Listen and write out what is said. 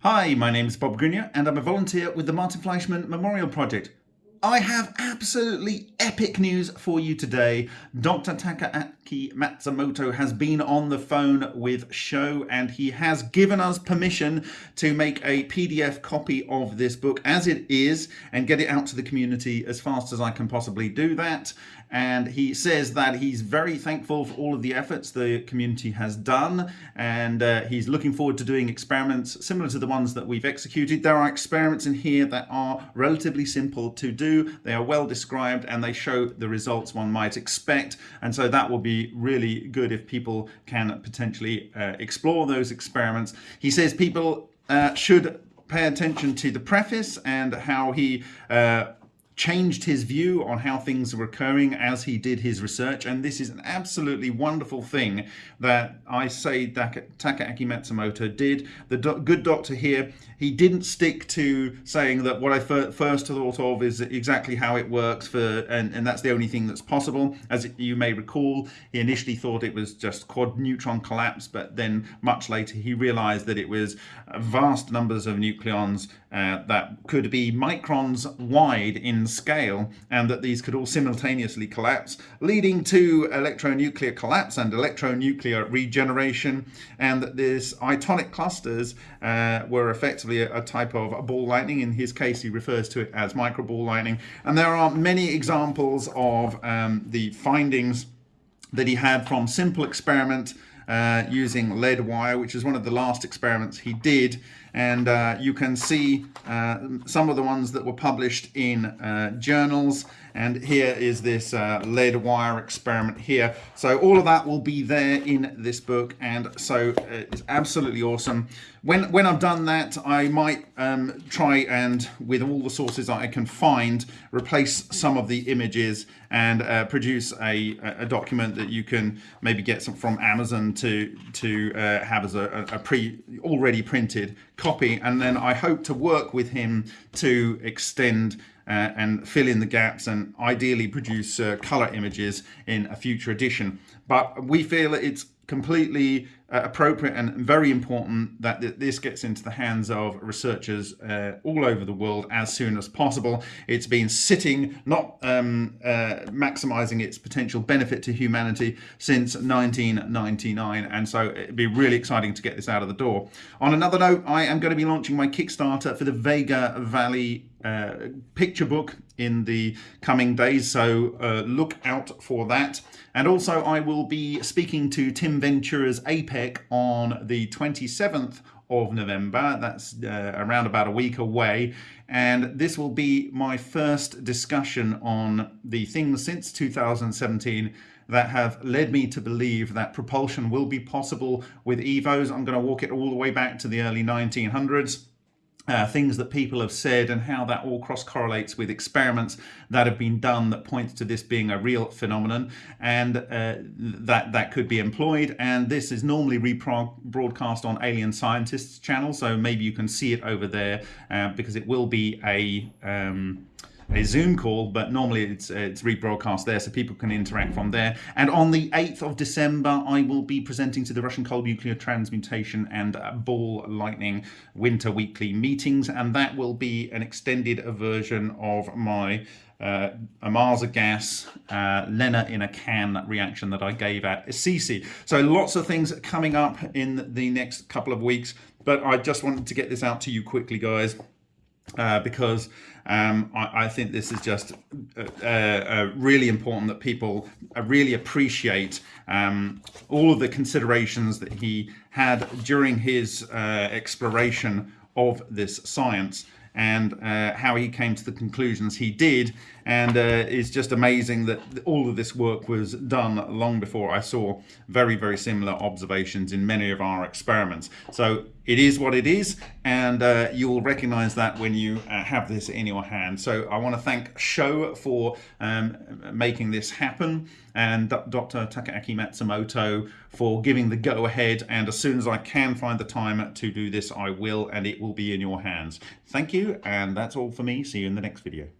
Hi, my name is Bob Greenyer and I'm a volunteer with the Martin Fleischmann Memorial Project. I have absolutely epic news for you today. Dr. Takaaki Matsumoto has been on the phone with Sho and he has given us permission to make a PDF copy of this book as it is and get it out to the community as fast as I can possibly do that. And he says that he's very thankful for all of the efforts the community has done and uh, he's looking forward to doing experiments similar to the ones that we've executed. There are experiments in here that are relatively simple to do they are well described and they show the results one might expect. And so that will be really good if people can potentially uh, explore those experiments. He says people uh, should pay attention to the preface and how he uh, changed his view on how things were occurring as he did his research and this is an absolutely wonderful thing that I say Takaaki Matsumoto did. The do good doctor here, he didn't stick to saying that what I first thought of is exactly how it works for and, and that's the only thing that's possible. As you may recall, he initially thought it was just quad neutron collapse but then much later he realized that it was vast numbers of nucleons uh, that could be microns wide in scale and that these could all simultaneously collapse, leading to electronuclear collapse and electronuclear regeneration, and that these itonic clusters uh, were effectively a, a, type of ball lightning. In his case, he refers to it as microball lightning. And there are many examples of um, the findings that he had from simple experiment uh, using lead wire, which is one of the last experiments he did. And uh, you can see uh, some of the ones that were published in uh, journals. And here is this uh, lead wire experiment here. So all of that will be there in this book. And so it's absolutely awesome. When, when I've done that, I might um, try and, with all the sources I can find, replace some of the images and produce a, a document that you can maybe get some from Amazon to to uh, have as a, a, pre already printed copy. And then I hope to work with him to extend uh, and fill in the gaps and ideally produce uh, color images in a future edition but we feel that it's completely uh, appropriate and very important that th this gets into the hands of researchers uh, all over the world as soon as possible. It's been sitting, not um, uh, maximizing its potential benefit to humanity since 1999 and so it'd be really exciting to get this out of the door. On another note, I am going to be launching my Kickstarter for the Vega Valley uh, picture book in the coming days so uh, look out for that. And also I will be speaking to Tim Ventura's APEC on the 27th of November. That's uh, around about a week away. And this will be my first discussion on the things since 2017 that have led me to believe that propulsion will be possible with EVOs. I'm going to walk it all the way back to the early 1900s uh, things that people have said and how that all cross correlates with experiments that have been done that points to this being a real phenomenon and uh, that that could be employed. And this is normally rebroadcast on alien scientists channel so maybe you can see it over there uh, because it will be a um, a Zoom call, but normally it's it's rebroadcast there, so people can interact from there. And on the 8th of December, I will be presenting to the Russian Cold Nuclear Transmutation and Ball Lightning Winter Weekly meetings, and that will be an extended version of my uh, Ohmasa gas, uh, LENR in a can reaction that I gave at Assisi. So lots of things coming up in the next couple of weeks, but I just wanted to get this out to you quickly, guys uh, because um, I, I, think this is just uh, uh, really important that people uh, really appreciate um, all of the considerations that he had during his uh, exploration of this science and uh, how he came to the conclusions he did and uh, it's just amazing that all of this work was done long before I saw very very similar observations in many of our experiments. So it is what it is and uh, you will recognize that when you uh, have this in your hand. So I want to thank Sho for um, making this happen and Dr. Takaaki Matsumoto for giving the go-ahead. And as soon as I can find the time to do this I will and it will be in your hands. Thank you and that's all for me. See you in the next video